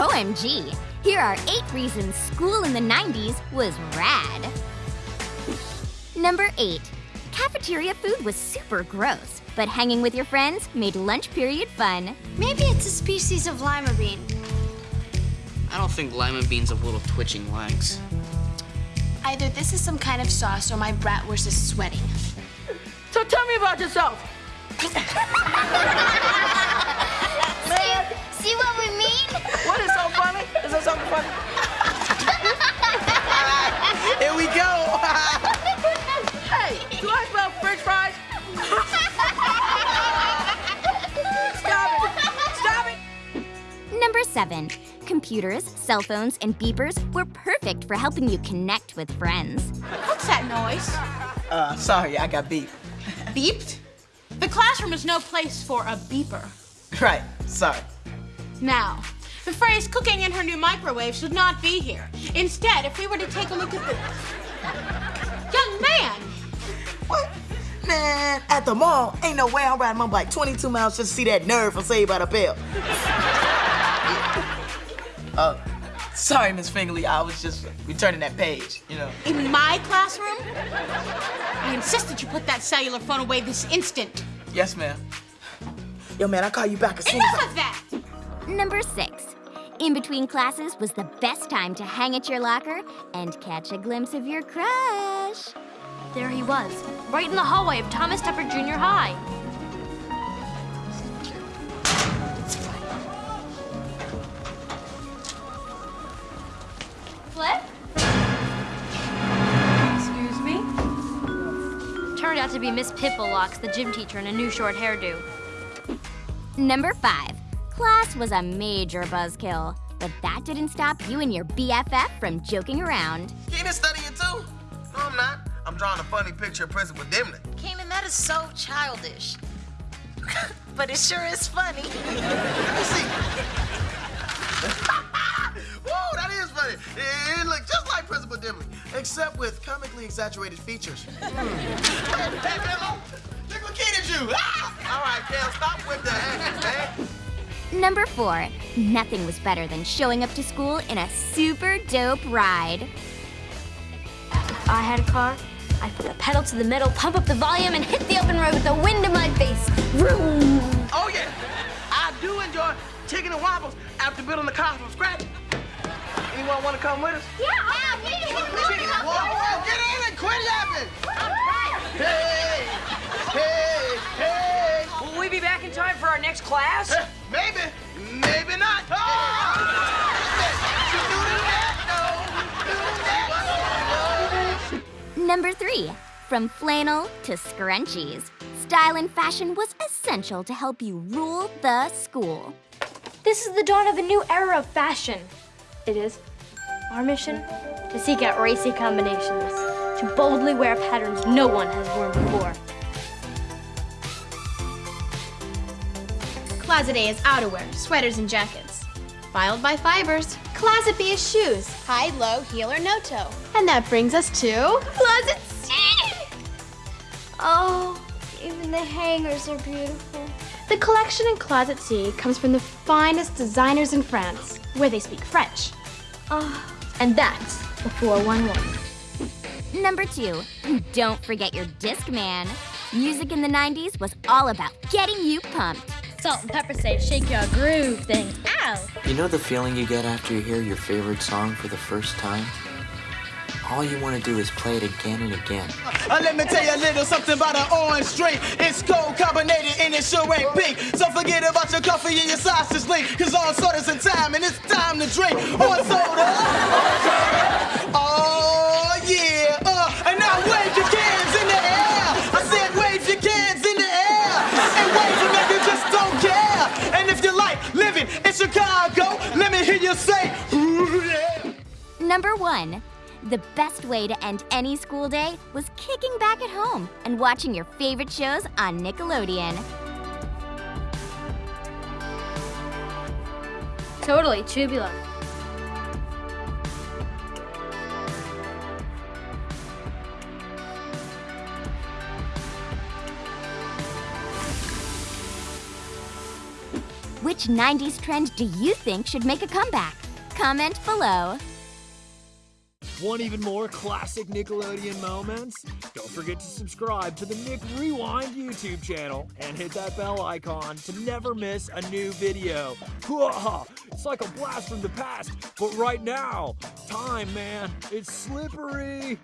OMG! Here are eight reasons school in the 90s was rad. Number eight, cafeteria food was super gross, but hanging with your friends made lunch period fun. Maybe it's a species of lima bean. I don't think lima beans have little twitching legs. Either this is some kind of sauce or my bratwurst is sweating. So tell me about yourself. Is there something funny? Here we go. hey, do I smell french fries? Stop it. Stop it. Number seven, computers, cell phones, and beepers were perfect for helping you connect with friends. What's that noise? Uh, sorry, I got beeped. Beeped? The classroom is no place for a beeper. Right, sorry. Now, the phrase cooking in her new microwave should not be here. Instead, if we were to take a look at the... Young man! What? Man, at the mall, ain't no way I'm riding my bike 22 miles just to see that nerd from Saved by the Bell. uh, sorry, Miss Fingley, I was just returning that page, you know. In my classroom? I insist that you put that cellular phone away this instant. Yes, ma'am. Yo, man, I'll call you back as soon as Enough I... of that! Number six, in between classes was the best time to hang at your locker and catch a glimpse of your crush. There he was, right in the hallway of Thomas Tupper Junior High. Flip? Excuse me? Turned out to be Miss Pipplelocks, the gym teacher, in a new short hairdo. Number five, class was a major buzzkill, but that didn't stop you and your BFF from joking around. Kenan studying too? No, I'm not. I'm drawing a funny picture of Principal Dimley. Kenan, that is so childish. but it sure is funny. Let me see. Whoa, that is funny. It, it looked just like Principal Dimley, except with comically exaggerated features. hey, hey, Billo, look what Kenan drew. Ah! All right, Kel, stop with the hanging, man. Number four, nothing was better than showing up to school in a super dope ride. I had a car, I'd put the pedal to the metal, pump up the volume, and hit the open road with the wind in my face. Vroom! Oh, yeah. I do enjoy chicken and waffles after building the car from scratch. Anyone want to come with us? Yeah, oh, yeah, we Whoa, whoa, get in and quit yapping! Hey, hey, hey! Will we be back in time for our next class? Maybe, maybe not. Number three, from flannel to scrunchies, style and fashion was essential to help you rule the school. This is the dawn of a new era of fashion. It is our mission to seek out racy combinations, to boldly wear patterns no one has worn before. Closet A is outerwear, sweaters and jackets. Filed by fibers. Closet B is shoes, high, low, heel, or no toe. And that brings us to Closet C. Oh, even the hangers are beautiful. The collection in Closet C comes from the finest designers in France, where they speak French. Oh, And that's the 411. Number two, don't forget your Discman. Music in the 90s was all about getting you pumped. Salt-N-Pepa say shake your groove thing. Ow! You know the feeling you get after you hear your favorite song for the first time? All you want to do is play it again and again. Uh, let me tell you a little something about an orange drink. It's cold carbonated and it sure ain't pink. So forget about your coffee and your sausage link. Cause all soda's in time and it's time to drink. On soda. Oh you say. Number one, the best way to end any school day was kicking back at home and watching your favorite shows on Nickelodeon. Totally tubular. Which 90s trend do you think should make a comeback? Comment below. Want even more classic Nickelodeon moments? Don't forget to subscribe to the Nick Rewind YouTube channel and hit that bell icon to never miss a new video. It's like a blast from the past, but right now, time, man, it's slippery.